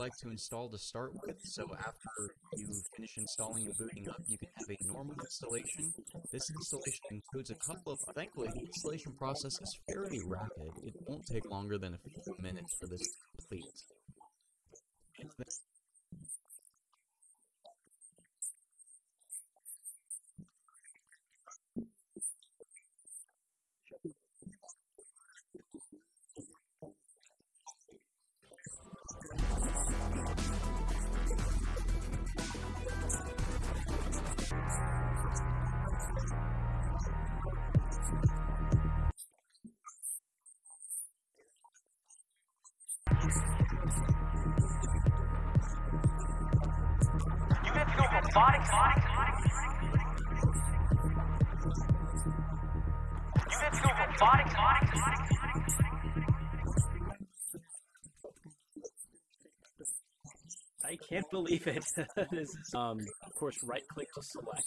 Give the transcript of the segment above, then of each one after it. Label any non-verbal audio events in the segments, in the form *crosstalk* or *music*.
like to install to start with. So after you finish installing and booting up, you can have a normal installation. This installation includes a couple of, thankfully, the installation process is fairly rapid. It won't take longer than a few minutes for this to complete. Robotics. I can't believe it. *laughs* um, of course, right click to select.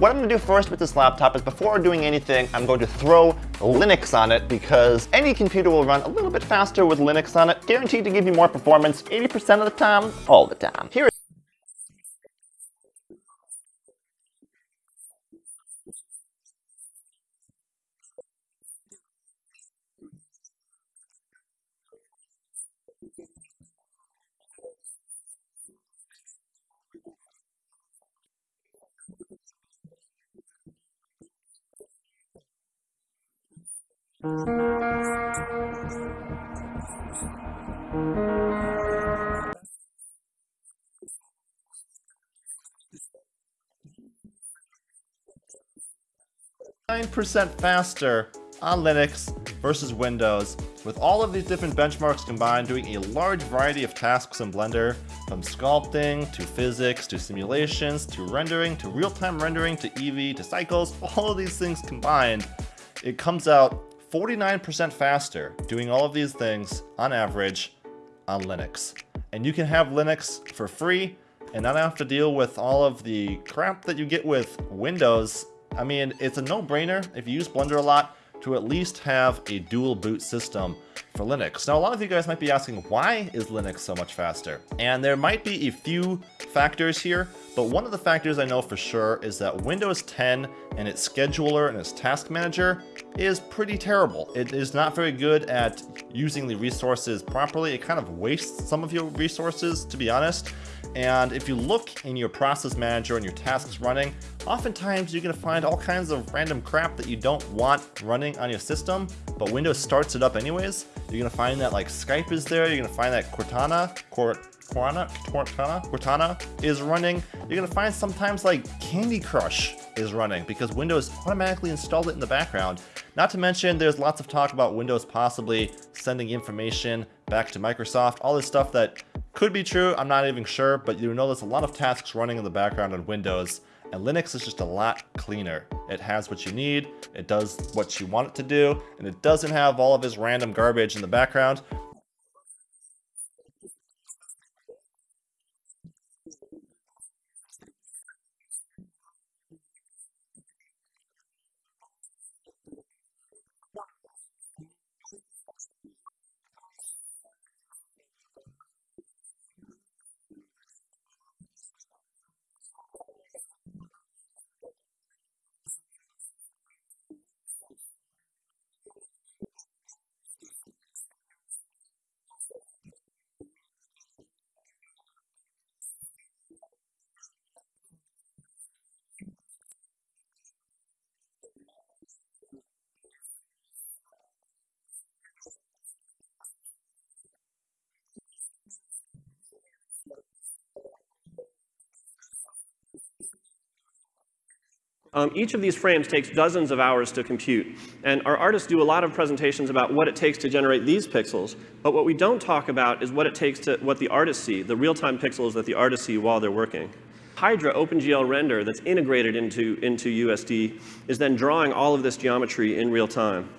What I'm to do first with this laptop is before doing anything, I'm going to throw Linux on it because any computer will run a little bit faster with Linux on it, guaranteed to give you more performance 80% of the time, all the time. Here Nine percent faster on Linux versus Windows, with all of these different benchmarks combined doing a large variety of tasks in Blender, from sculpting, to physics, to simulations, to rendering, to real-time rendering, to Eevee, to cycles, all of these things combined, it comes out 49% faster doing all of these things on average on Linux. And you can have Linux for free and not have to deal with all of the crap that you get with Windows. I mean, it's a no-brainer if you use Blender a lot to at least have a dual boot system for Linux. Now, a lot of you guys might be asking, why is Linux so much faster? And there might be a few factors here, but one of the factors I know for sure is that Windows 10 and its scheduler and its task manager is pretty terrible. It is not very good at using the resources properly. It kind of wastes some of your resources, to be honest. And if you look in your process manager and your tasks running, oftentimes you're going to find all kinds of random crap that you don't want running on your system, but Windows starts it up anyways. You're going to find that like Skype is there, you're going to find that Cortana, Cort Cortana, Cortana, Cortana is running. You're to find sometimes like Candy Crush is running because Windows automatically installed it in the background. Not to mention there's lots of talk about Windows possibly sending information back to Microsoft, all this stuff that could be true, I'm not even sure, but you know there's a lot of tasks running in the background on Windows, and Linux is just a lot cleaner. It has what you need, it does what you want it to do, and it doesn't have all of this random garbage in the background. Um, each of these frames takes dozens of hours to compute. And our artists do a lot of presentations about what it takes to generate these pixels. But what we don't talk about is what it takes to, what the artists see, the real-time pixels that the artists see while they're working. Hydra OpenGL render that's integrated into, into USD is then drawing all of this geometry in real time.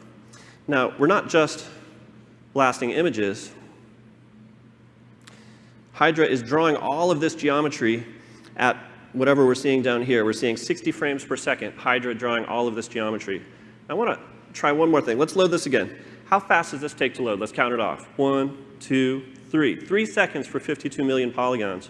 Now, we're not just blasting images. Hydra is drawing all of this geometry at whatever we're seeing down here. We're seeing 60 frames per second, Hydra drawing all of this geometry. I want to try one more thing. Let's load this again. How fast does this take to load? Let's count it off. One, two, three. Three seconds for 52 million polygons.